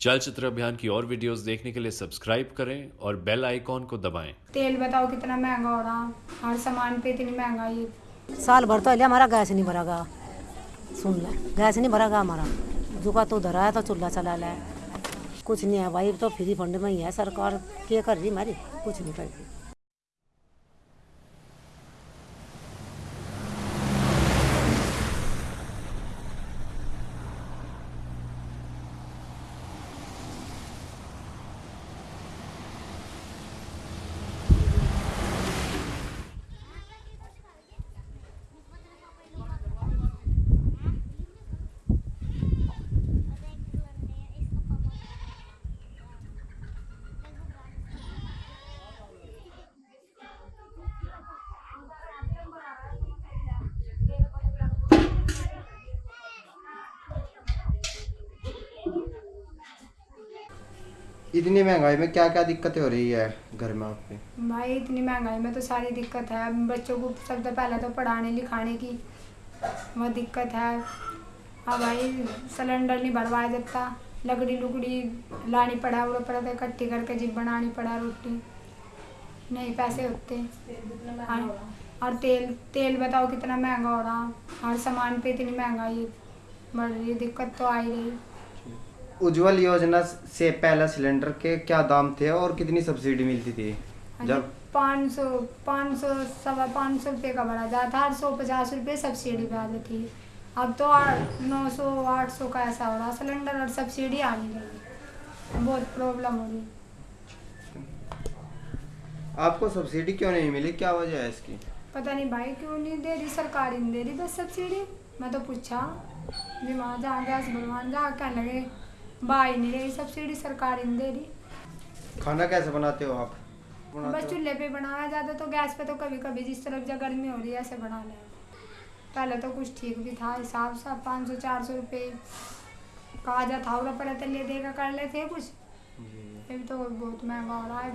चलचित्र अभियान की और वीडियोस देखने के लिए सब्सक्राइब करें और बेल आइकॉन को दबाएँ। तेल बताओ कितना महँगा हो रहा? हर सामान पे इतनी महँगाई। साल भर तो हमारा गैस नहीं भरा भरागा सुन ले गैस नहीं भरागा हमारा। जुका तो धरा है तो चूल्हा चला ला। कुछ नहीं है भाई तो फ्री फंड में ही है सरकार। क्या कर रही हमारी? कुछ नहीं कर रही। इतनी महँगाई में क्या क्या दिक्कतें हो रही है घर में आपके? भाई इतनी महँगाई में तो सारी दिक्कत है। बच्चों को सबसे पहले तो पढ़ाने लिखाने की वो दिक्कत है। हाँ भाई सिलेंडर नहीं भरवाया जाता। लकड़ी लुकड़ी लानी पड़ा वो पड़ा था इकट्ठी करके जिप बनानी पड़ा रोटी। नहीं पैसे होते। और, और तेल तेल बताओ कितना महँगा हो रहा। हर सामान पे इतनी महँगाई बढ़ रही है दिक्कत तो आ ही रही। उज्जवल योजना से पहला सिलेंडर के क्या दाम थे और कितनी सब्सिडी मिलती थी? जब पाँच सौ पाँच सौ सवा पाँच सौ रुपये का भरा जाता आठ सौ पचास रुपये सब्सिडी पे आ जाती है। अब तो आठ नौ सौ आठ सौ का ऐसा हो रहा सिलेंडर और सब्सिडी आ नहीं रही बहुत प्रॉब्लम हो रही आपको सब्सिडी क्यों नहीं मिली? क्या वजह है इसकी? पता नहीं भाई क्यों नहीं दे रही? सरकार ही नहीं दे रही बस सब्सिडी। मैं तो पूछा जी वहाँ जहाँ गैस भगवान जहाँ क्या लगे? बाई नहीं रही सब्सिडी सरकार नहीं दे रही। खाना कैसे बनाते हो आप? बस बनाते बस चूल्हे पे बनाया जाता तो गैस पे तो कभी कभी जिस तरह जब गर्मी हो रही है ऐसे बना लें। पहले तो कुछ ठीक भी था हिसाब सा पाँच सौ चार सौ रुपये। कहा जाता था और पहले तो ले देगा कर लेते कुछ। अभी तो बहुत महँगा हो रहा है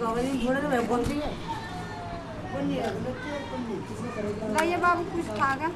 अब है। लाइए बाबू कुछ खागा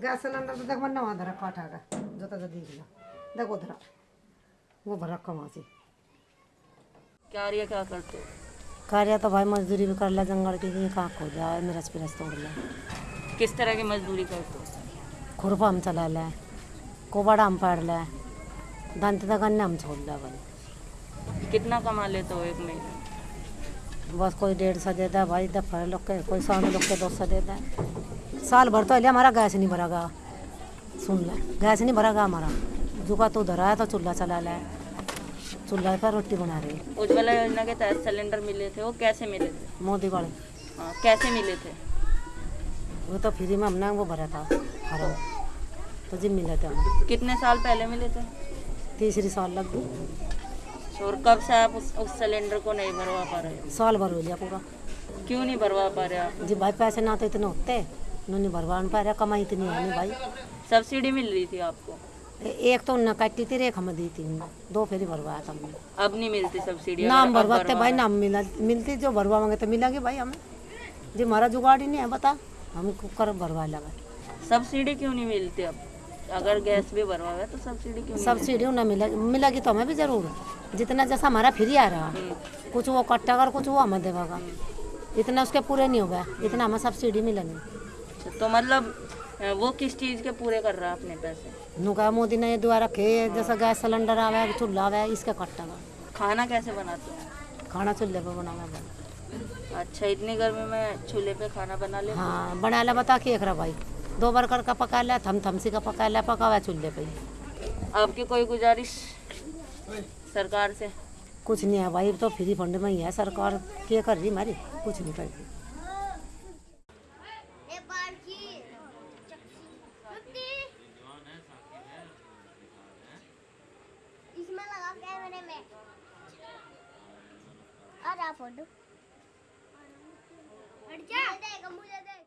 गैस सिलेंडर तो देख मन वहाँ धरा काटा का जो तो देख लो देखो धरा वो भरा कमा से कार्य क्या करते हो कार्य तो भाई मजदूरी भी कर ला जंगल की कि कहाँ खो जाए मिरच पिरच तोड़ ले किस तरह की मजदूरी करते हो खुरपा हम चला ले कोबाड़ा हम पाड़ ले दांत तक अन्य हम छोड़ ले भाई कितना कमा लेते हो एक महीने बस कोई डेढ़ सौ दे दे भाई दफ़ा लोग के कोई सौ लोग के दो सौ दे दे साल भर तो हमारा हमारा गैस नहीं भरागा। सुन ले गैस नहीं भरागा हमारा। जुका तो धरा है तो चूल्हा चला ला। चूल्हा पर रोटी बना रही। उज्ज्वला योजना के तहत सिलेंडर मिले थे वो कैसे मिले थे? मोदी वाले। हाँ कैसे मिले थे? वो तो फ्री में हमने वो भरा था हरा तो जिम मिले थे हमें कितने साल पहले मिले थे? तीसरी साल लग गई। और कब से आप उस, उस सिलेंडर को नहीं भरवा पा रहे साल भर हो गया पूरा। क्यों नहीं भरवा पा रहे आप? जी भाई पैसे ना तो इतने होते। उन्होंने भरवा नहीं पा रहा कमाई इतनी है नहीं भाई। सब्सिडी मिल रही थी आपको? एक तो उन्हें काटी थी एक हमें दी थी दो फेरी भरवाया था हमने। अब नहीं मिलती सब्सिडी नाम भरवाते भरवा भाई नाम मिला मिलती जो भरवाएँगे तो मिलेगी भाई हमें। जी हमारा जुगाड़ ही नहीं है बता। हम कर भरवा लगा सब्सिडी क्यों नहीं मिलती अब? अगर गैस भी भरवा तो सब्सिडी क्यों सब्सिडी उन्हें मिला मिलेगी तो हमें भी ज़रूर। जितना जैसा हमारा फ्री आ रहा कुछ वो कट्टा कर कुछ वो हमें देगा इतना उसके पूरे नहीं होगा इतना हमें सब्सिडी मिलेगी तो मतलब वो किस चीज़ के पूरे कर रहा है अपने पैसे? नुका मोदी ने ये दुआ रखे जैसा गैस सिलेंडर आवे चूल्हा आवे इसका कट्टा खाना कैसे बनाते हो? खाना चूल्हे पे बनावे। अच्छा इतनी गर्मी में चूल्हे पे खाना बना ले हाँ? बना ला बता के रहा भाई। दो बरकर का पका लिया थम थमसी का पका लिया पका हुआ चूल्हे पे आपकी कोई गुजारिश सरकार से? कुछ नहीं है भाई तो फ्री फंड में ही है सरकार। क्या कर रही हमारी कुछ नहीं कर रही। कैमरे में आ फ़ोटो। हट जा। मुझे देगा मुझे दे